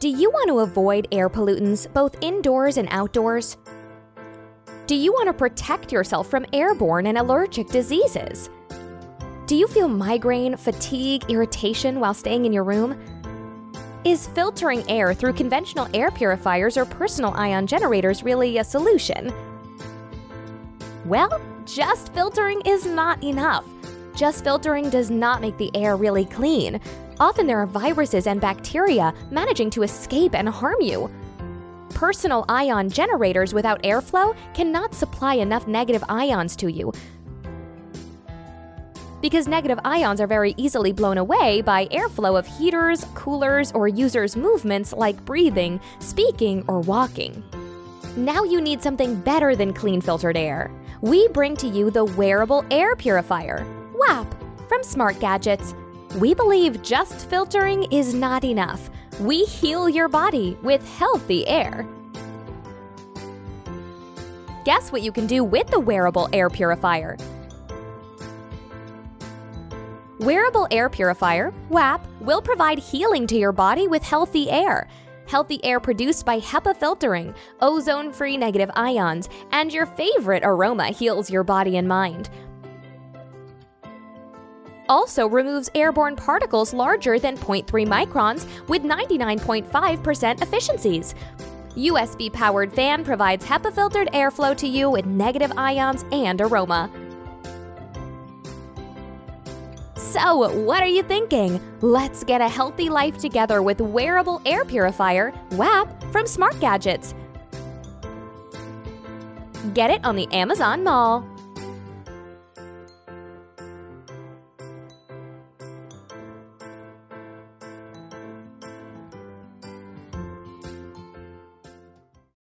Do you want to avoid air pollutants both indoors and outdoors? Do you want to protect yourself from airborne and allergic diseases? Do you feel migraine, fatigue, irritation while staying in your room? Is filtering air through conventional air purifiers or personal ion generators really a solution? Well, just filtering is not enough. Just filtering does not make the air really clean. Often there are viruses and bacteria managing to escape and harm you. Personal ion generators without airflow cannot supply enough negative ions to you. Because negative ions are very easily blown away by airflow of heaters, coolers, or users' movements like breathing, speaking, or walking. Now you need something better than clean filtered air. We bring to you the wearable air purifier, WAP, from Smart Gadgets. We believe just filtering is not enough. We heal your body with healthy air. Guess what you can do with the wearable air purifier? Wearable Air Purifier, WAP, will provide healing to your body with healthy air. Healthy air produced by HEPA filtering, ozone free negative ions, and your favorite aroma heals your body and mind also removes airborne particles larger than 0.3 microns with 99.5% efficiencies. USB powered fan provides HEPA filtered airflow to you with negative ions and aroma. So, what are you thinking? Let's get a healthy life together with wearable air purifier, WAP, from Smart Gadgets. Get it on the Amazon Mall.